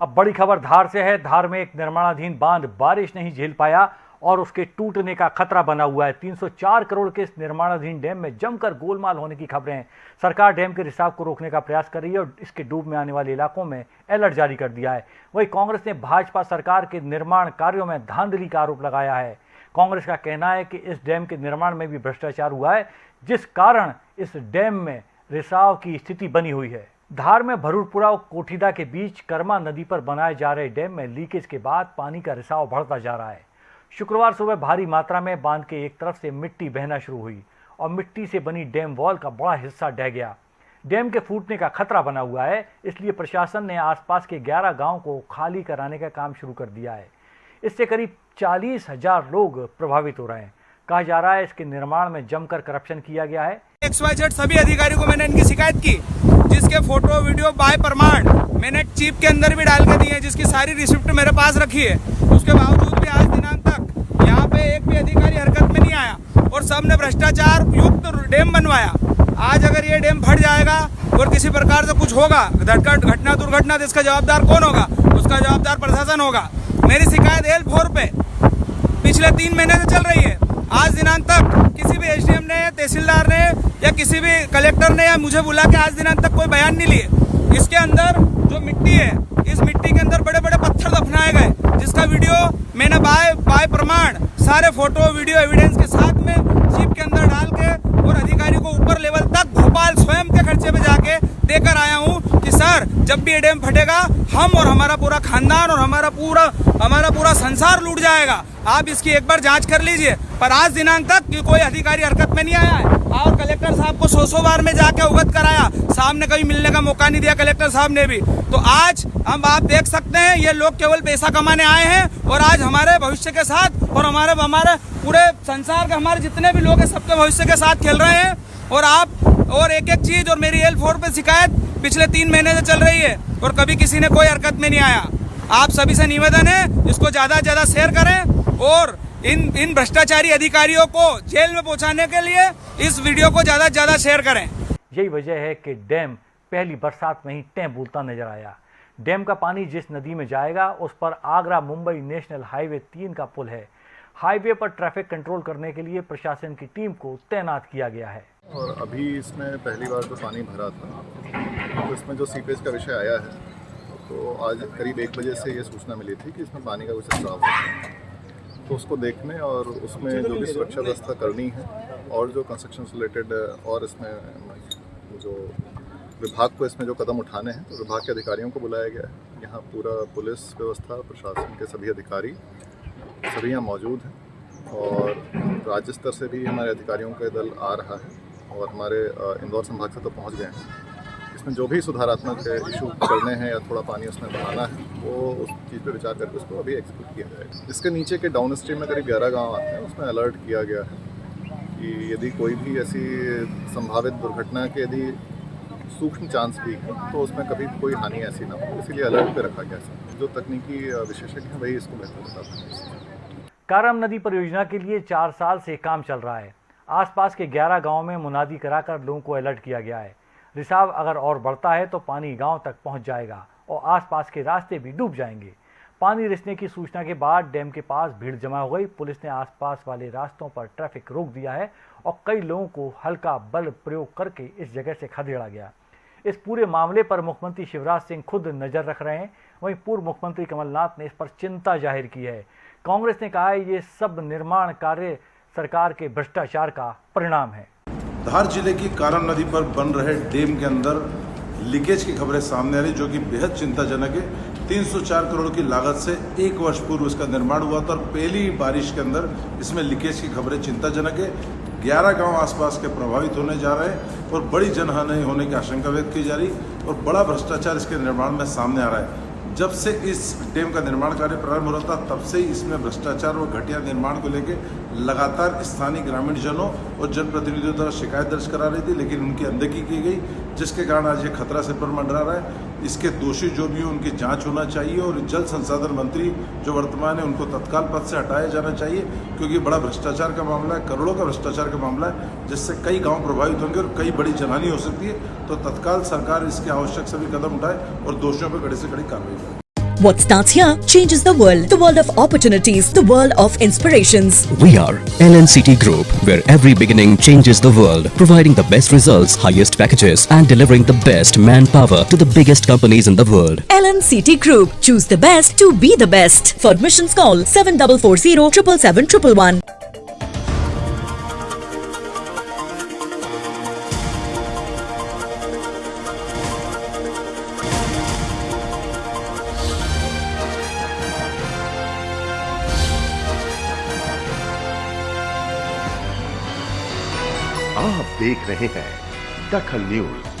अब बड़ी खबर धार से है। धार में एक निर्माणाधीन बाँध बारिश नहीं झेल पाया और उसके टूटने का खतरा बना हुआ है। 304 करोड़ के इस निर्माणाधीन डैम में जमकर गोलमाल होने की खबरें हैं। सरकार डैम के रिसाव को रोकने का प्रयास कर रही है और इसके डूब में आने वाले इलाकों में अलर्ट जारी कर दिया है। वहीं कांग्रेस ने भाजपा सरकार के निर्माण कार्यों में धांधली का आरोप लगाया है। कांग्रेस का कहना है कि इस डैम के निर्माण में भी भ्रष्टाचार हुआ है, जिस कारण इस डैम में रिसाव की स्थिति बनी हुई है। धार में भरूरपुरा और कोठीदा के बीच कर्मा नदी पर बनाए जा रहे डैम में लीकेज के बाद पानी का रिसाव बढ़ता जा रहा है। शुक्रवार सुबह भारी मात्रा में बाँध के एक तरफ़ से मिट्टी बहना शुरू हुई और मिट्टी से बनी डैम वॉल का बड़ा हिस्सा ढह गया। डैम के फूटने का खतरा बना हुआ है, इसलिए प्रशासन ने आसपास के 11 गाँव को खाली कराने का काम शुरू कर दिया है। इससे करीब चालीस हज़ार लोग प्रभावित हो रहे हैं। कहा जा रहा है, इसके निर्माण में जमकर करप्शन किया गया है। एक्स वाई जेड सभी अधिकारियों को मैंने इनकी शिकायत की। जिसके फ़ोटो, वीडियो बाय प्रमाण मैंने चिप के अंदर भी डाल के दी है, जिसकी सारी रिसिप्ट मेरे पास रखी है। उसके बावजूद भी आज दिनांक तक यहाँ पे एक भी अधिकारी हरकत में नहीं आया और सबने भ्रष्टाचार युक्त डैम बनवाया। आज अगर ये डैम फट जाएगा और किसी प्रकार से कुछ होगा घटना, दुर्घटना तो इसका जवाबदार कौन होगा? उसका जवाबदार प्रशासन होगा। मेरी शिकायत एल फोर पे पिछले तीन महीने से चल रही है। आज दिनांक तक किसी भी एसडीएम ने, तहसीलदार ने या किसी भी कलेक्टर ने या मुझे बुला के आज दिनांक तक कोई बयान नहीं लिए। इसके अंदर जो मिट्टी है, इस मिट्टी के अंदर बड़े बड़े पत्थर दफनाए गए, जिसका वीडियो मैंने बाय बाय प्रमाण सारे फ़ोटो, वीडियो एविडेंस के साथ में जीप के अंदर डाल के और अधिकारी को ऊपर लेवल तक भोपाल स्वयं के खर्चे पे जाके देकर आया हूँ कि सर, जब भी ये डैम फटेगा, हम और हमारा पूरा खानदान और हमारा पूरा हमारा पूरा संसार लूट जाएगा। आप इसकी एक बार जाँच कर लीजिए। पर आज दिनांक तक कोई अधिकारी हरकत में नहीं आया है। और कलेक्टर साहब को सौ सौ बार में जाके अवगत कराया। सामने कभी मिलने का मौका नहीं दिया कलेक्टर साहब ने भी। तो आज हम आप देख सकते हैं, ये लोग केवल पैसा कमाने आए हैं और आज हमारे भविष्य के साथ और हमारे हमारे पूरे संसार के, हमारे जितने भी लोग हैं, सबके भविष्य के साथ खेल रहे हैं। और आप, और एक एक चीज़ और मेरी एल फोर पे शिकायत पिछले तीन महीने से चल रही है और कभी किसी ने कोई हरकत में नहीं आया। आप सभी से निवेदन है इसको ज़्यादा से ज़्यादा शेयर करें और इन इन भ्रष्टाचारी अधिकारियों को जेल में पहुँचाने के लिए इस वीडियो को ज़्यादा से ज़्यादा शेयर करें। यही वजह है कि डैम पहली बरसात में ही टें बोलता नज़र आया। डैम का पानी जिस नदी में जाएगा उस पर आगरा मुंबई नेशनल हाईवे तीन का पुल है। हाईवे पर ट्रैफ़िक कंट्रोल करने के लिए प्रशासन की टीम को तैनात किया गया है। और अभी इसमें पहली बार जो पानी भरा था तो इसमें जो सीपेज का विषय आया है तो आज करीब एक बजे से ये सूचना मिली थी कि इसमें पानी का कुछ स्राव है। तो उसको देखने और उसमें जो भी सुरक्षा व्यवस्था करनी है और जो कंस्ट्रक्शन रिलेटेड और इसमें जो विभाग को इसमें जो कदम उठाने हैं तो विभाग के अधिकारियों को बुलाया गया है। यहाँ पूरा पुलिस व्यवस्था, प्रशासन के सभी अधिकारी, सभी यहाँ मौजूद हैं और राज्य स्तर से भी हमारे अधिकारियों का दल आ रहा है और हमारे इंदौर संभाग से तो पहुँच गए हैं। इसमें जो भी सुधारात्मक इशू करने हैं या थोड़ा पानी उसमें बढ़ाना है, वो उस चीज़ पर विचार करके उसको अभी एग्जीक्यूट किया जाएगा। इसके नीचे के डाउन स्ट्रीम में करीब ग्यारह गाँव आते हैं, उसमें अलर्ट किया गया है कि यदि कोई भी ऐसी संभावित दुर्घटना के यदि सूक्ष्म चांस भी है तो उसमें कभी कोई हानि ऐसी ना हो। इसीलिए अलर्ट पे रखा गया है। जो तकनीकी विशेषज्ञ हैं, वही इसको बेहतर बता सकते कारम नदी परियोजना के लिए चार साल से काम चल रहा है। आसपास के 11 गाँवों में मुनादी कराकर लोगों को अलर्ट किया गया है। रिसाव अगर और बढ़ता है तो पानी गाँव तक पहुँच जाएगा और आसपास के रास्ते भी डूब जाएँगे। पानी रिसने की सूचना के बाद डैम के पास भीड़ जमा हो गई। पुलिस ने आसपास वाले रास्तों पर ट्रैफ़िक रोक दिया है और कई लोगों को हल्का बल प्रयोग करके इस जगह से खदेड़ा गया। इस पूरे मामले पर मुख्यमंत्री शिवराज सिंह खुद नज़र रख रहे हैं। वहीं पूर्व मुख्यमंत्री कमलनाथ ने इस पर चिंता ज़ाहिर की है। कांग्रेस ने कहा है, ये सब निर्माण कार्य सरकार के भ्रष्टाचार का परिणाम है। धार ज़िले की कारण नदी पर बन रहे डैम के अंदर लीकेज की खबरें सामने आ रही, जो कि बेहद चिंताजनक है। 304 करोड़ की लागत से एक वर्ष पूर्व इसका निर्माण हुआ था और पहली बारिश के अंदर इसमें लीकेज की खबरें चिंताजनक है। 11 गाँव आसपास के प्रभावित होने जा रहे हैं और बड़ी जनहानि होने की आशंका व्यक्त की जा रही और बड़ा भ्रष्टाचार इसके निर्माण में सामने आ रहा है। जब से इस डैम का निर्माण कार्य प्रारंभ हो रहा था, तब से ही इसमें भ्रष्टाचार और घटिया निर्माण को लेकर लगातार स्थानीय ग्रामीण जनों और जनप्रतिनिधियों द्वारा शिकायत दर्ज करा रही थी, लेकिन उनकी अनदेखी की गई, जिसके कारण आज ये खतरा से पर मंडरा रहा है। इसके दोषी जो भी हैं, उनकी जाँच होना चाहिए और जल संसाधन मंत्री जो वर्तमान है, उनको तत्काल पद से हटाया जाना चाहिए, क्योंकि बड़ा भ्रष्टाचार का मामला है, करोड़ों का भ्रष्टाचार का मामला है, जिससे कई गाँव प्रभावित होंगे और कई बड़ी जनहानी हो सकती है। तो तत्काल सरकार इसके आवश्यक सभी कदम उठाए और दोषियों पर कड़ी से कड़ी कार्रवाई करे। What starts here changes the world. The world of opportunities. The world of inspirations. We are LNCT Group, where every beginning changes the world, providing the best results, highest packages, and delivering the best manpower to the biggest companies in the world. LNCT Group. Choose the best to be the best. For admissions call 7440 777 आप देख रहे हैं दखल news.